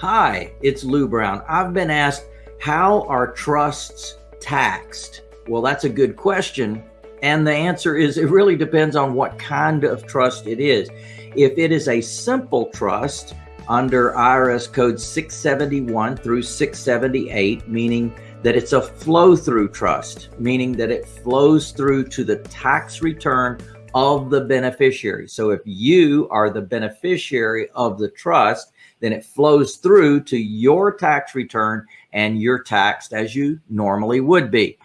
Hi, it's Lou Brown. I've been asked, how are trusts taxed? Well, that's a good question. And the answer is it really depends on what kind of trust it is. If it is a simple trust under IRS code 671 through 678, meaning that it's a flow through trust, meaning that it flows through to the tax return of the beneficiary. So if you are the beneficiary of the trust, then it flows through to your tax return and you're taxed as you normally would be.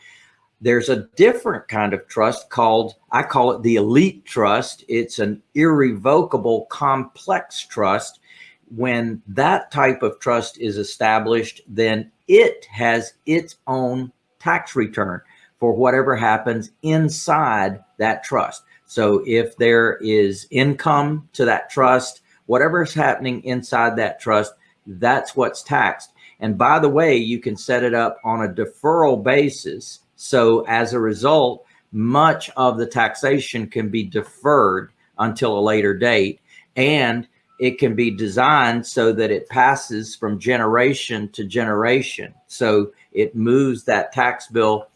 There's a different kind of trust called, I call it the elite trust. It's an irrevocable complex trust. When that type of trust is established, then it has its own tax return for whatever happens inside that trust. So if there is income to that trust, whatever is happening inside that trust, that's what's taxed. And by the way, you can set it up on a deferral basis. So as a result, much of the taxation can be deferred until a later date. And it can be designed so that it passes from generation to generation. So it moves that tax bill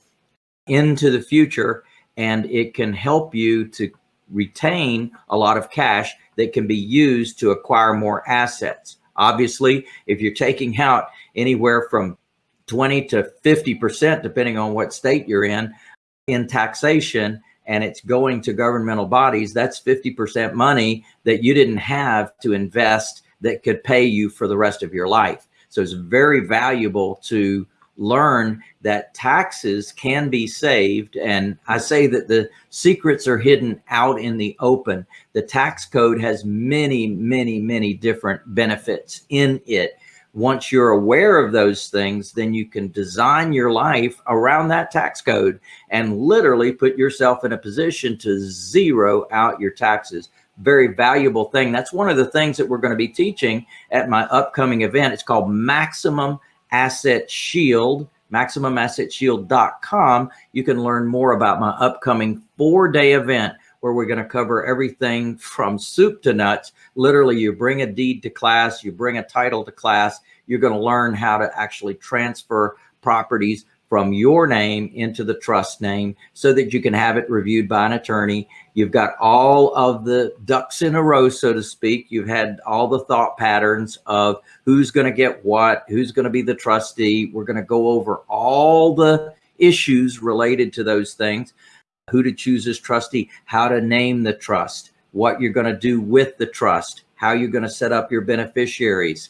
into the future and it can help you to retain a lot of cash that can be used to acquire more assets. Obviously, if you're taking out anywhere from 20 to 50%, depending on what state you're in, in taxation, and it's going to governmental bodies, that's 50% money that you didn't have to invest that could pay you for the rest of your life. So it's very valuable to learn that taxes can be saved. And I say that the secrets are hidden out in the open. The tax code has many, many, many different benefits in it. Once you're aware of those things, then you can design your life around that tax code and literally put yourself in a position to zero out your taxes very valuable thing. That's one of the things that we're going to be teaching at my upcoming event. It's called Maximum Asset Shield, MaximumAssetShield.com. You can learn more about my upcoming four day event where we're going to cover everything from soup to nuts. Literally, you bring a deed to class, you bring a title to class, you're going to learn how to actually transfer properties from your name into the trust name so that you can have it reviewed by an attorney. You've got all of the ducks in a row, so to speak. You've had all the thought patterns of who's going to get what, who's going to be the trustee. We're going to go over all the issues related to those things, who to choose as trustee, how to name the trust, what you're going to do with the trust, how you're going to set up your beneficiaries,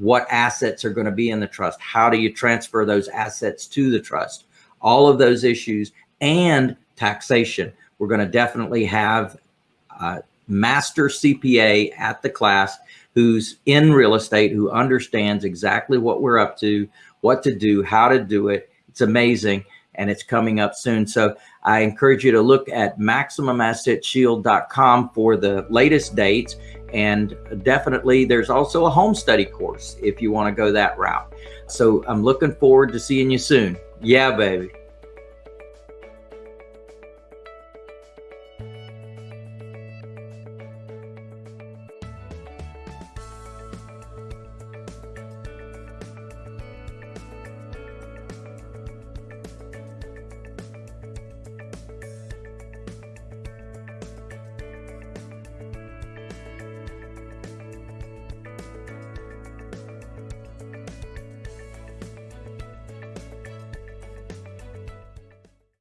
what assets are going to be in the trust? How do you transfer those assets to the trust? All of those issues and taxation. We're going to definitely have a master CPA at the class who's in real estate, who understands exactly what we're up to, what to do, how to do it. It's amazing and it's coming up soon. So I encourage you to look at MaximumAssetShield.com for the latest dates. And definitely there's also a home study course if you want to go that route. So I'm looking forward to seeing you soon. Yeah, baby.